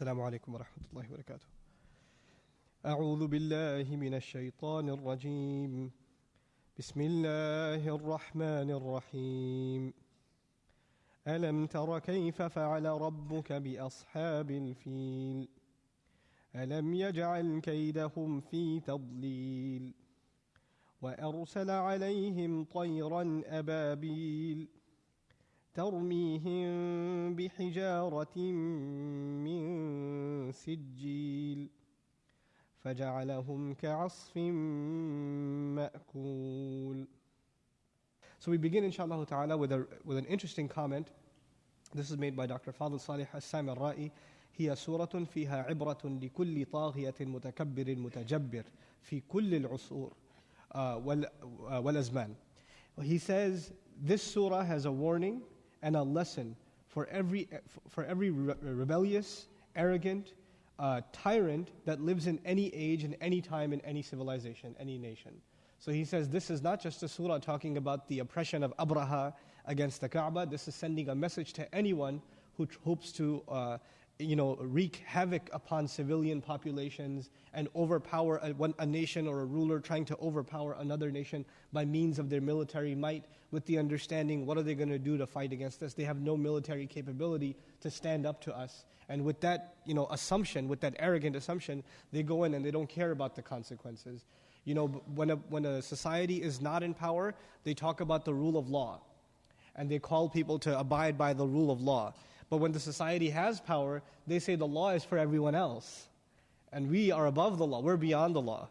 السلام عليكم ورحمة الله وبركاته. أعوذ بالله من الشيطان الرجيم. بسم الله الرحمن الرحيم. ألم تر كيف فعل ربك بأصحاب الفيل؟ ألم يجعل كيدهم في تضليل؟ وأرسل عليهم طيرا أبابيل؟ ترميهم بحجارة من سجيل فجعلهم كعصف مأكول So we begin inshallah ta'ala with, a, with an interesting comment. This is made by Dr. Fadl Salih Assam al-Ra'i. هي سورة فيها عبرة لكل طاغية متكبر متجبر في كل العصور والأزمان. He says this surah has a warning and a lesson for every, for every rebellious, arrogant, uh, tyrant that lives in any age, in any time, in any civilization, any nation. So he says this is not just a surah talking about the oppression of Abraha against the Kaaba. This is sending a message to anyone who hopes to uh, you know, wreak havoc upon civilian populations and overpower a, a, nation or a ruler trying to overpower another nation by means of their military might with the understanding what are they going to do to fight against us? They have no military capability to stand up to us. And with that you know, assumption, with that arrogant assumption, they go in and they don't care about the consequences. You know, when a, when a society is not in power, they talk about the rule of law. And they call people to abide by the rule of law. But when the society has power, they say the law is for everyone else. And we are above the law, we're beyond the law.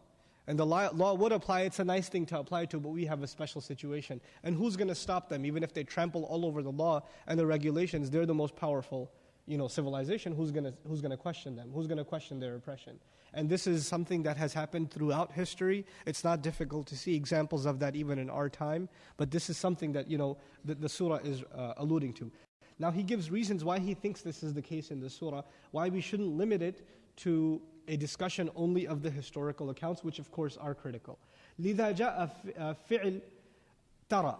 And the law would apply, it's a nice thing to apply to, but we have a special situation. And who's going to stop them? Even if they trample all over the law and the regulations, they're the most powerful you know, civilization. Who's going to who's gonna question them? Who's going to question their oppression? And this is something that has happened throughout history. It's not difficult to see examples of that even in our time. But this is something that you know, the, the surah is uh, alluding to. Now he gives reasons why he thinks this is the case in the surah, why we shouldn't limit it to a discussion only of the historical accounts, which of course are critical. لِذَا جَاءَ فِعْل تَرَى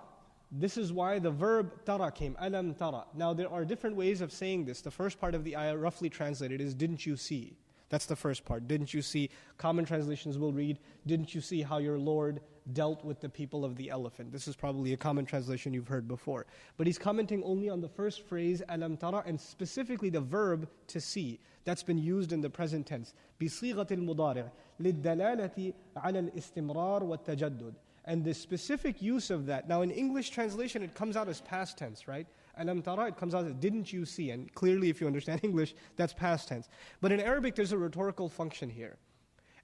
This is why the verb tara came, alam tara. Now there are different ways of saying this. The first part of the ayah, roughly translated, is didn't you see? That's the first part. Didn't you see? Common translations will read, Didn't you see how your Lord dealt with the people of the elephant? This is probably a common translation you've heard before. But he's commenting only on the first phrase, alam tara, and specifically the verb to see. That's been used in the present tense. بصيغة المضارع للدلالة على الاستمرار والتجدد. And the specific use of that, now in English translation it comes out as past tense, right? alam tara, it comes out as didn't you see? And clearly, if you understand English, that's past tense. But in Arabic, there's a rhetorical function here.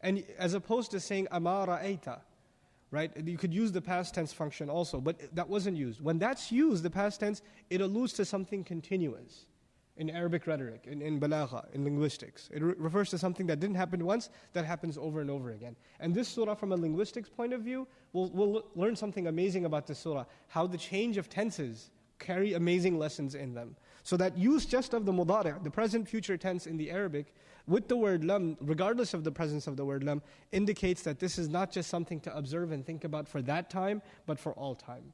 And as opposed to saying amara aita, right? You could use the past tense function also, but that wasn't used. When that's used, the past tense, it alludes to something continuous in Arabic rhetoric, in, in balagha, in linguistics. It re- refers to something that didn't happen once, that happens over and over again. And this surah, from a linguistics point of view, we'll, we'll learn something amazing about this surah how the change of tenses carry amazing lessons in them. So that use just of the mudari', the present future tense in the Arabic, with the word lam, regardless of the presence of the word lam, indicates that this is not just something to observe and think about for that time, but for all time.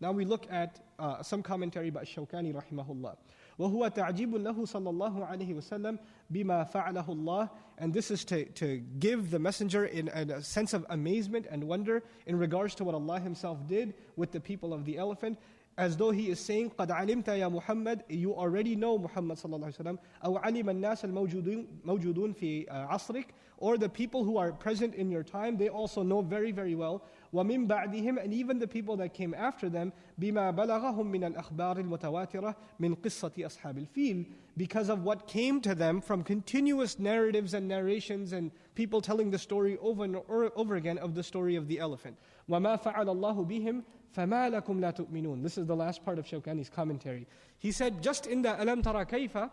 Now we look at uh, some commentary by Shawkani rahimahullah. وهو تعجيب له صلى الله عليه وسلم بما فعله الله and this is to, to give the messenger in, in a sense of amazement and wonder in regards to what Allah himself did with the people of the elephant as though he is saying قد علمت يا محمد you already know Muhammad صلى الله عليه وسلم أو علم الناس الموجودون موجودون في عصرك or the people who are present in your time they also know very very well ومن بعدهم and even the people that came after them بما بلغهم من الأخبار المتواترة من قصة أصحاب الفيل because of what came to them from continuous narratives and narrations and people telling the story over and over again of the story of the elephant وما فعل الله بهم فما لكم لا تؤمنون This is the last part of Shawkani's commentary. He said, just in the Alam Tara Kaifa,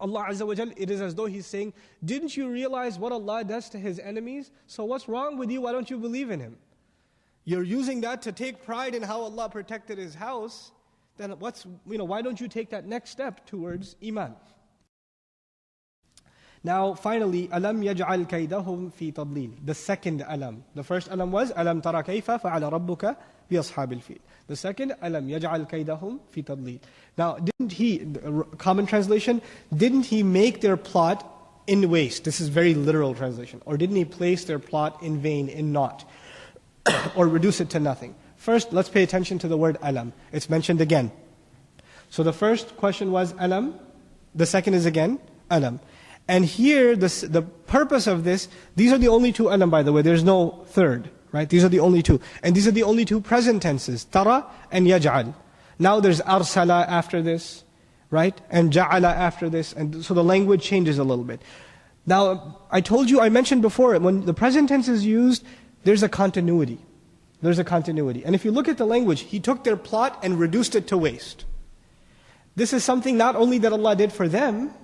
Allah Azza wa Jal, it is as though He's saying, Didn't you realize what Allah does to His enemies? So what's wrong with you? Why don't you believe in Him? You're using that to take pride in how Allah protected His house. Then what's, you know, why don't you take that next step towards Iman? Now, finally, alam yaj'al kaydahum fi tadlil. The second alam. The first alam was alam tara kayfa fa'ala rabbuka بِأَصْحَابِ الْفِيلِ The second, أَلَمْ يَجْعَلْ كَيْدَهُمْ فِي تَضْلِيلٍ Now, didn't he, common translation, didn't he make their plot in waste? This is very literal translation. Or didn't he place their plot in vain, in naught? or reduce it to nothing? First, let's pay attention to the word alam. It's mentioned again. So the first question was alam. The second is again alam. And here, the purpose of this, these are the only two alam, by the way. There's no third, right? These are the only two. And these are the only two present tenses, tara and yaj'al. Now there's arsala after this, right? And ja'ala after this. And so the language changes a little bit. Now, I told you, I mentioned before, when the present tense is used, there's a continuity. There's a continuity. And if you look at the language, he took their plot and reduced it to waste. This is something not only that Allah did for them,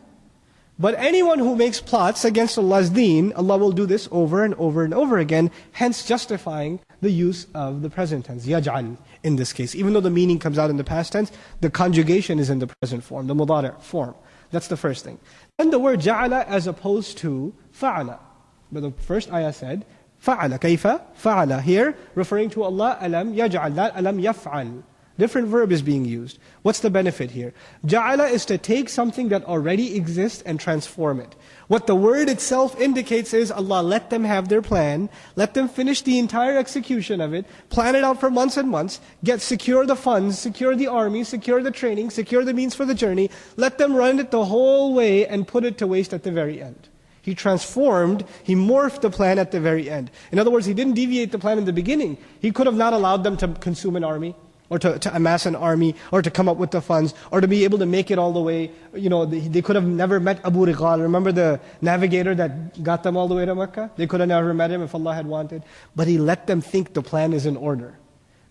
but anyone who makes plots against Allah's deen, Allah will do this over and over and over again, hence justifying the use of the present tense, yaj'al, in this case. Even though the meaning comes out in the past tense, the conjugation is in the present form, the mudari' form. That's the first thing. Then the word ja'ala as opposed to fa'ala. But the first ayah said, fa'ala, kaifa, fa'ala. Here, referring to Allah, alam yaj'al, that alam yaf'al. Different verb is being used. What's the benefit here? Ja'ala is to take something that already exists and transform it. What the word itself indicates is Allah let them have their plan, let them finish the entire execution of it, plan it out for months and months, get secure the funds, secure the army, secure the training, secure the means for the journey, let them run it the whole way and put it to waste at the very end. He transformed, he morphed the plan at the very end. In other words, he didn't deviate the plan in the beginning. He could have not allowed them to consume an army or to, to amass an army, or to come up with the funds, or to be able to make it all the way. You know, they, they could have never met Abu Righal. Remember the navigator that got them all the way to Mecca? They could have never met him if Allah had wanted. But he let them think the plan is in order.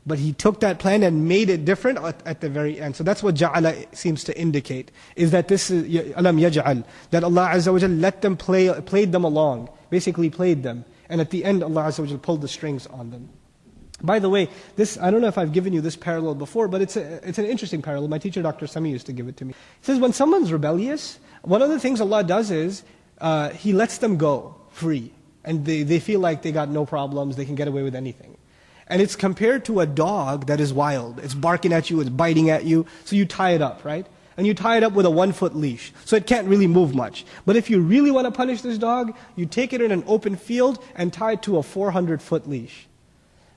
But he took that plan and made it different at, at, the very end. So that's what ja'ala seems to indicate, is that this is, alam yaj'al, that Allah Azza wa let them play, played them along, basically played them. And at the end, Allah Azza wa pulled the strings on them. By the way, this, I don't know if I've given you this parallel before, but it's, a, it's an interesting parallel. My teacher, Dr. Sami, used to give it to me. He says, when someone's rebellious, one of the things Allah does is, uh, He lets them go free. And they, they feel like they got no problems, they can get away with anything. And it's compared to a dog that is wild. It's barking at you, it's biting at you. So you tie it up, right? And you tie it up with a one foot leash. So it can't really move much. But if you really want to punish this dog, you take it in an open field and tie it to a 400 foot leash.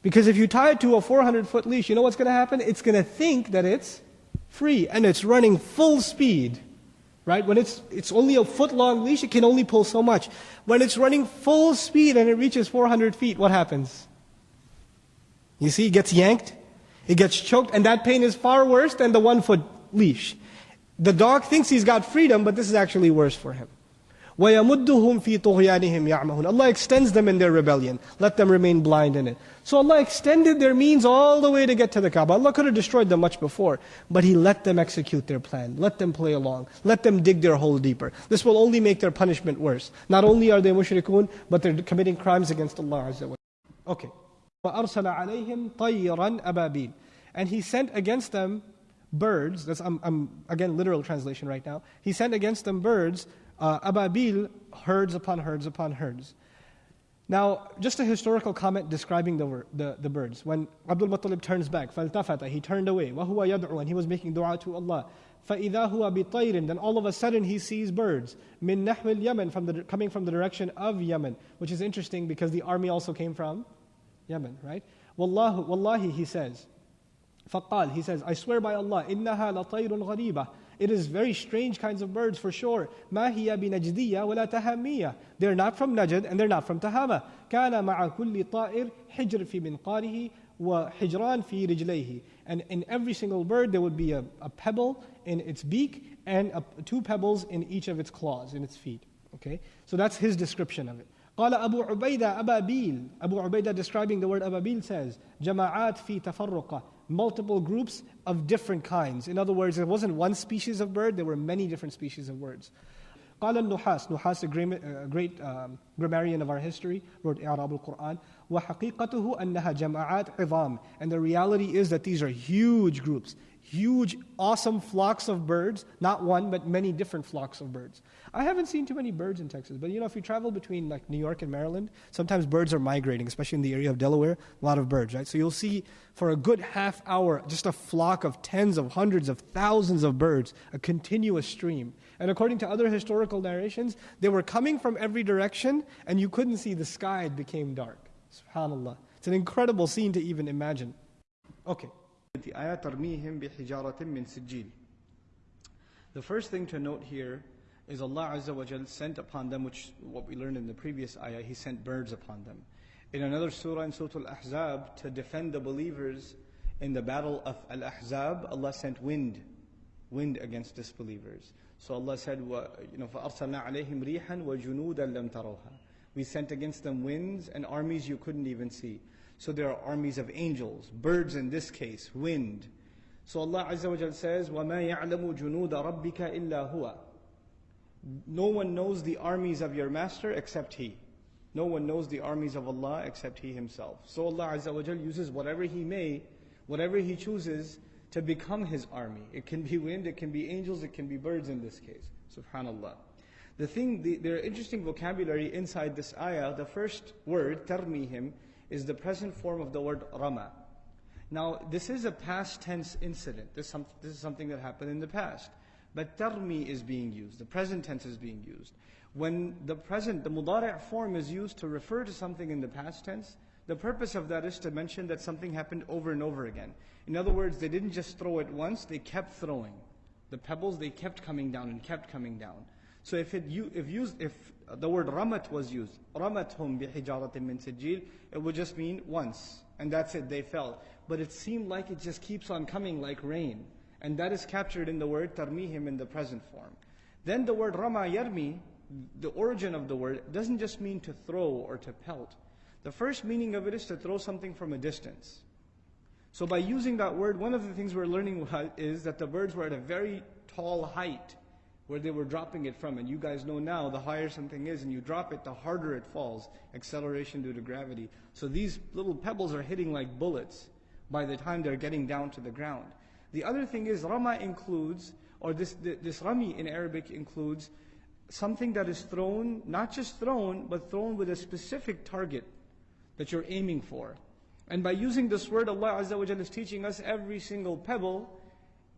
Because if you tie it to a 400 foot leash, you know what's going to happen? It's going to think that it's free and it's running full speed. Right? When it's, it's only a foot long leash, it can only pull so much. When it's running full speed and it reaches 400 feet, what happens? You see, it gets yanked, it gets choked, and that pain is far worse than the one foot leash. The dog thinks he's got freedom, but this is actually worse for him. وَيَمُدُّهُمْ فِي طُغْيَانِهِمْ يَعْمَهُونَ Allah extends them in their rebellion. Let them remain blind in it. So Allah extended their means all the way to get to the Kaaba. Allah could have destroyed them much before, but He let them execute their plan. Let them play along. Let them dig their hole deeper. This will only make their punishment worse. Not only are they mushrikun, but they're committing crimes against Allah Azza wa Okay. وَأَرْسَلَ عَلَيْهِمْ طَيْرًا أَبَابِيلَ And he sent against them birds, that's, I'm, I'm, again, literal translation right now. He sent against them birds, uh, ababil, herds upon herds upon herds. Now, just a historical comment describing the, the, the birds. When Abdul Muttalib turns back, فَالْتَفَتَ He turned away. وَهُوَ يَدْعُو And he was making dua to Allah. فَإِذَا هُوَ بِطَيْرٍ Then all of a sudden he sees birds. مِن نَحْوِ الْيَمَنِ from the, Coming from the direction of Yemen. Which is interesting because the army also came from Yemen, right? Wallahu, wallahi, he says. فقال, he says, I swear by Allah, إنها لطير غريبة. It is very strange kinds of birds for sure. ما هي بنجدية ولا تهامية. They're not from Najd and they're not from Tahama. كان مع كل طائر حجر في منقاره وحجران في رجليه. And in every single bird there would be a, a pebble in its beak and a, two pebbles in each of its claws, in its feet. Okay? So that's his description of it. قال أبو عبيدة أبابيل Abu Ubaidah describing the word أبابيل says جماعات في تفرقة multiple groups of different kinds. In other words, it wasn't one species of bird, there were many different species of birds. قال النحاس نحاس a great, a great um, grammarian of our history wrote إعراب القرآن وحقيقته أنها جماعات عظام and the reality is that these are huge groups huge, awesome flocks of birds, not one, but many different flocks of birds. I haven't seen too many birds in Texas, but you know, if you travel between like New York and Maryland, sometimes birds are migrating, especially in the area of Delaware, a lot of birds, right? So you'll see for a good half hour just a flock of tens of hundreds of thousands of birds, a continuous stream. And according to other historical narrations, they were coming from every direction and you couldn't see the sky, it became dark. SubhanAllah. It's an incredible scene to even imagine. Okay. The first thing to note here is Allah Azza wa Jal sent upon them, which what we learned in the previous ayah, He sent birds upon them. In another surah, in Surah Al-Ahzab, to defend the believers in the battle of Al-Ahzab, Allah sent wind, wind against disbelievers. So Allah said, you know, فَأَرْسَلْنَا عَلَيْهِمْ رِيحًا وَجُنُودًا لَمْ تَرَوْهَا We sent against them winds and armies you couldn't even see. So there are armies of angels, birds in this case, wind. So Allah Azza wa Jal says, وَمَا يَعْلَمُ جُنُودَ رَبِّكَ إِلَّا هُوَ No one knows the armies of your master except He. No one knows the armies of Allah except He Himself. So Allah Azza wa Jal uses whatever He may, whatever He chooses to become His army. It can be wind, it can be angels, it can be birds in this case. Subhanallah. The thing, the, there are interesting vocabulary inside this ayah. The first word, tarmihim, is the present form of the word rama. Now, this is a past tense incident. This, some, this is something that happened in the past. But tarmi is being used. The present tense is being used. When the present, the mudari' form is used to refer to something in the past tense, the purpose of that is to mention that something happened over and over again. In other words, they didn't just throw it once, they kept throwing. The pebbles, they kept coming down and kept coming down. So if it if used if the word ramat was used, ramat ramathum bihijaratin min sijil, it would just mean once, and that's it. They fell, but it seemed like it just keeps on coming like rain, and that is captured in the word tarmihim in the present form. Then the word rama yarmi, the origin of the word, doesn't just mean to throw or to pelt. The first meaning of it is to throw something from a distance. So by using that word, one of the things we're learning is that the birds were at a very tall height where they were dropping it from. And you guys know now, the higher something is and you drop it, the harder it falls. Acceleration due to gravity. So these little pebbles are hitting like bullets by the time they're getting down to the ground. The other thing is, Rama includes, or this, this Rami in Arabic includes, something that is thrown, not just thrown, but thrown with a specific target that you're aiming for. And by using this word, Allah Azza wa is teaching us every single pebble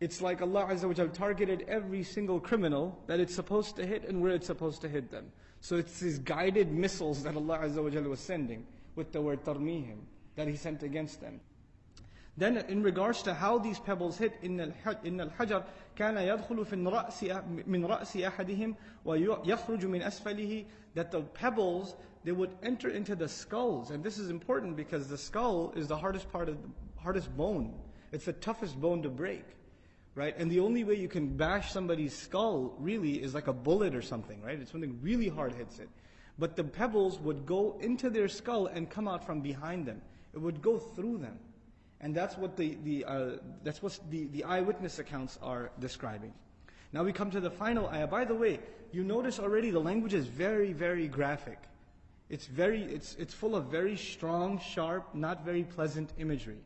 it's like Allah Azza wa targeted every single criminal that it's supposed to hit and where it's supposed to hit them. So it's these guided missiles that Allah Azza wa was sending with the word tarmihim that He sent against them. Then in regards to how these pebbles hit, إن الحجر كان يدخل في الرأس من رأس أحدهم ويخرج من أسفله that the pebbles they would enter into the skulls and this is important because the skull is the hardest part of the hardest bone. It's the toughest bone to break right? And the only way you can bash somebody's skull really is like a bullet or something, right? It's something really hard hits it. But the pebbles would go into their skull and come out from behind them. It would go through them. And that's what the, the, uh, that's what the, the eyewitness accounts are describing. Now we come to the final ayah. By the way, you notice already the language is very, very graphic. It's very, it's, it's full of very strong, sharp, not very pleasant imagery,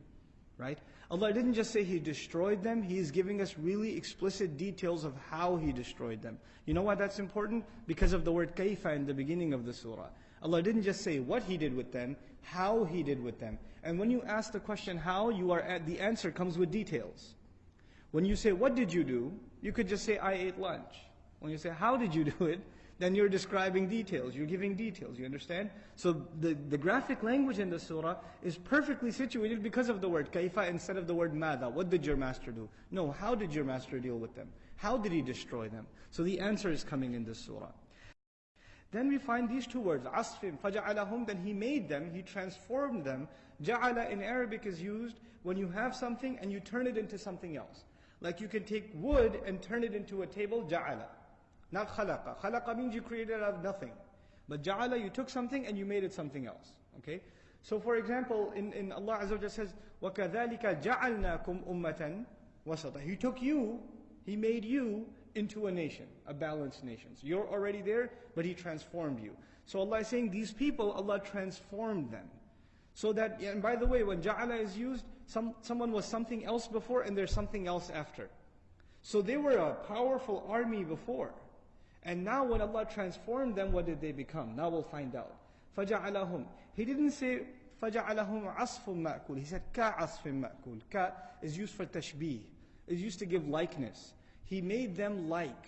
right? Allah didn't just say He destroyed them, He is giving us really explicit details of how He destroyed them. You know why that's important? Because of the word kaifa in the beginning of the surah. Allah didn't just say what He did with them, how He did with them. And when you ask the question how, you are at, the answer comes with details. When you say, what did you do? You could just say, I ate lunch. When you say, how did you do it? Then you're describing details, you're giving details, you understand? So the, the graphic language in the surah is perfectly situated because of the word kaifa instead of the word mada. What did your master do? No, how did your master deal with them? How did he destroy them? So the answer is coming in this surah. Then we find these two words, asfim, faja'alahum, then he made them, he transformed them. Ja'ala in Arabic is used when you have something and you turn it into something else. Like you can take wood and turn it into a table, ja'ala. Not khalaqa. Khalaqa means you created out of nothing. But ja'ala, you took something and you made it something else. Okay? So for example, in, in Allah Azza wa says, وَكَذَلِكَ جَعَلْنَاكُمْ أُمَّةً وَسَطًا He took you, He made you into a nation, a balanced nation. So you're already there, but He transformed you. So Allah is saying these people, Allah transformed them. So that, and by the way, when ja'ala is used, some, someone was something else before and there's something else after. So they were a powerful army before. And now when Allah transformed them, what did they become? Now we'll find out. فَجَعَلَهُمْ He didn't say فَجَعَلَهُمْ عَصْفٌ مَأْكُولٌ He said كَعَصْفٍ مَأْكُولٌ Ka is used for tashbih. Is used to give likeness. He made them like.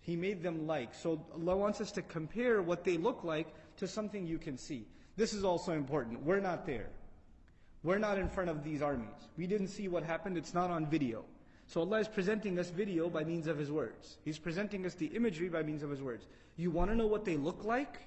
He made them like. So Allah wants us to compare what they look like to something you can see. This is also important. We're not there. We're not in front of these armies. We didn't see what happened. It's not on video. So Allah is presenting us video by means of His words. He's presenting us the imagery by means of His words. You want to know what they look like?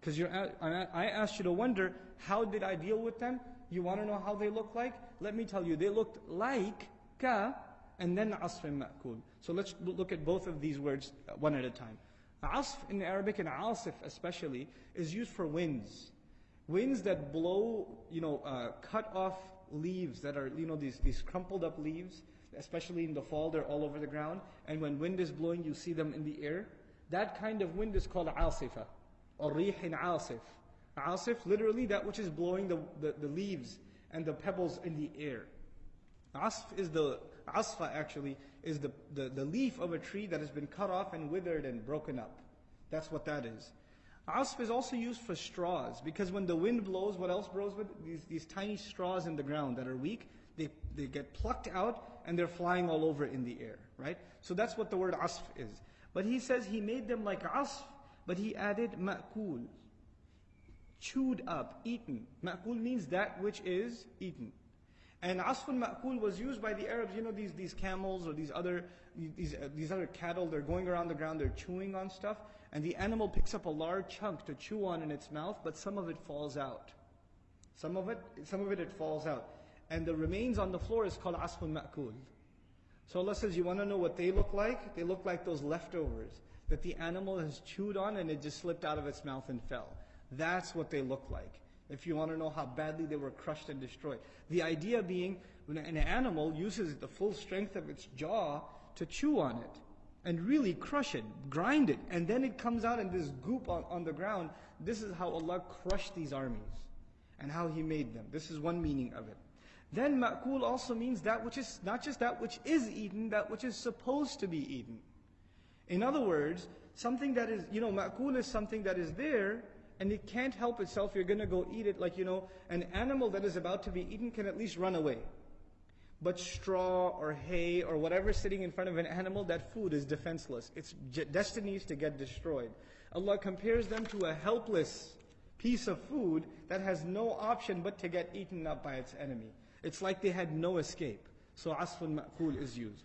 Because I asked you to wonder, how did I deal with them? You want to know how they look like? Let me tell you, they looked like ka and then asfin ma'kul. So let's look at both of these words uh, one at a time. Asf in Arabic and asif especially is used for winds. Winds that blow, you know, uh, cut off leaves that are, you know, these, these crumpled up leaves, especially in the fall, they're all over the ground. And when wind is blowing, you see them in the air. That kind of wind is called asifa, or rihin asif. Asif, literally that which is blowing the, the, the leaves and the pebbles in the air. Asf is the, asfa actually, is the, the, the leaf of a tree that has been cut off and withered and broken up. That's what that is. Asf is also used for straws because when the wind blows, what else blows with? These, these tiny straws in the ground that are weak, they, they get plucked out and they're flying all over in the air, right? So that's what the word asf is. But he says he made them like asf, but he added ma'kul, chewed up, eaten. Ma'kul means that which is eaten. And asfun ma'kul was used by the Arabs, you know, these, these camels or these other, these, these other cattle, they're going around the ground, they're chewing on stuff, and the animal picks up a large chunk to chew on in its mouth, but some of it falls out. Some of it, some of it, it falls out. And the remains on the floor is called asfun ma'kul. So Allah says, you want to know what they look like? They look like those leftovers that the animal has chewed on and it just slipped out of its mouth and fell. That's what they look like if you want to know how badly they were crushed and destroyed. The idea being, when an animal uses the full strength of its jaw to chew on it and really crush it, grind it, and then it comes out in this goop on, on the ground. This is how Allah crushed these armies and how He made them. This is one meaning of it. Then ma'kul also means that which is not just that which is eaten, that which is supposed to be eaten. In other words, something that is, you know, ma'kul is something that is there and it can't help itself, you're going to go eat it. Like, you know, an animal that is about to be eaten can at least run away. But straw or hay or whatever sitting in front of an animal, that food is defenseless. Its destiny is to get destroyed. Allah compares them to a helpless piece of food that has no option but to get eaten up by its enemy. It's like they had no escape. So asfun ma'kul is used.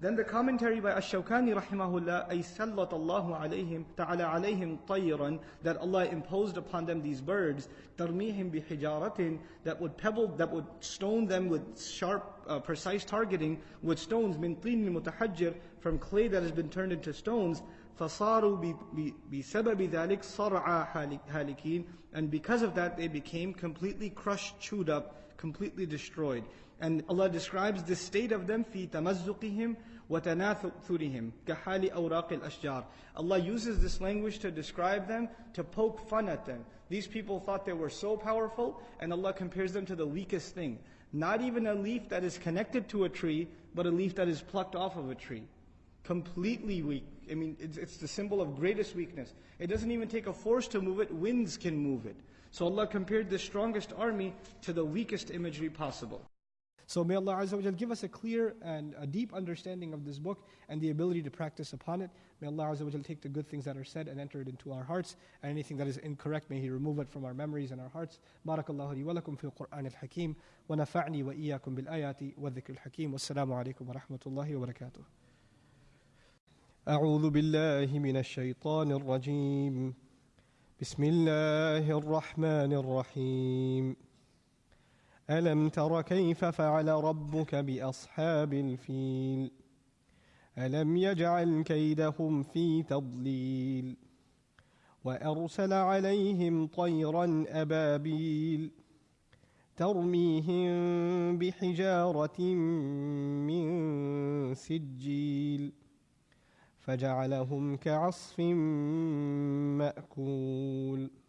Then the commentary by Ash-Shawkani rahimahullah, أي سلط الله عليهم تعالى عليهم طيرا that Allah imposed upon them these birds, ترميهم بحجارة that would pebble, that would stone them with sharp, uh, precise targeting with stones من طين متحجر from clay that has been turned into stones. فصاروا بسبب ذلك صرعى هالكين and because of that they became completely crushed, chewed up, completely destroyed. And Allah describes the state of them في تمزقهم وتناثرهم كحال أوراق الأشجار. Allah uses this language to describe them, to poke fun at them. These people thought they were so powerful, and Allah compares them to the weakest thing. Not even a leaf that is connected to a tree, but a leaf that is plucked off of a tree. Completely weak. I mean, it's, it's the symbol of greatest weakness. It doesn't even take a force to move it, winds can move it. So Allah compared the strongest army to the weakest imagery possible. So may Allah Azza wa give us a clear and a deep understanding of this book and the ability to practice upon it. May Allah Azza wa take the good things that are said and enter it into our hearts, and anything that is incorrect, may He remove it from our memories and our hearts. Barakallahu li wa lakum fi al-Qur'an al-Hakim, wa nafa'ni wa iyyakum bil-ayati wa dhikr al-Hakim. Wassalamu alaikum wa rahmatullahi wa barakatuh. أعوذ بالله من الشيطان الرجيم بسم الله الرحمن الرحيم ألم تر كيف فعل ربك بأصحاب الفيل؟ ألم يجعل كيدهم في تضليل؟ وأرسل عليهم طيرا أبابيل ترميهم بحجارة من سجيل فجعلهم كعصف مأكول.